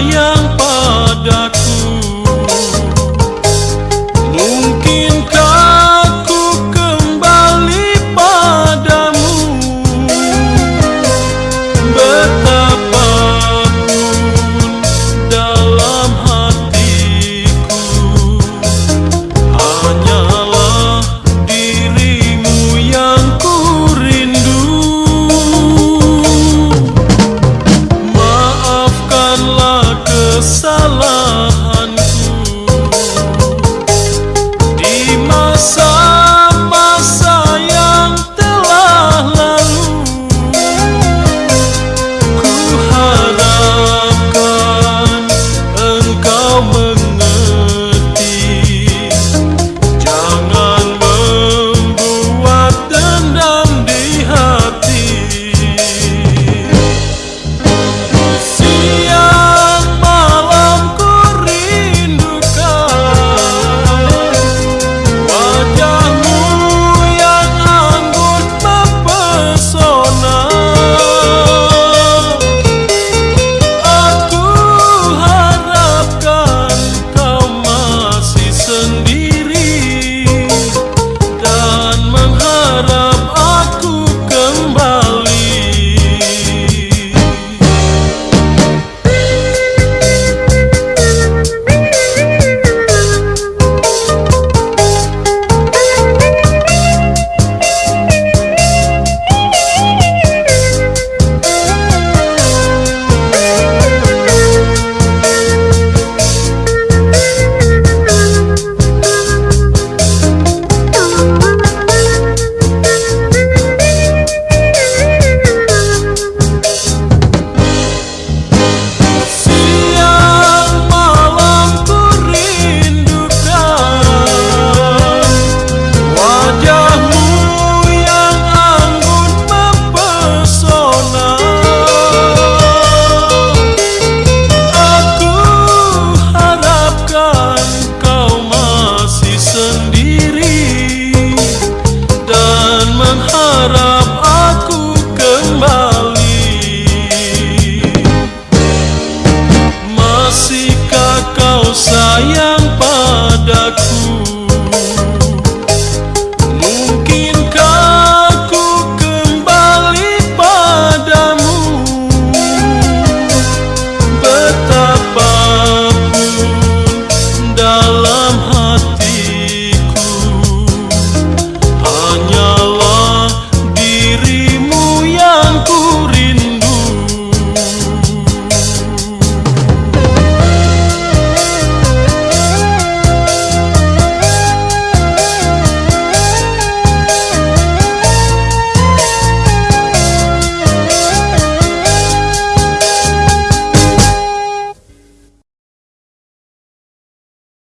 ya Maya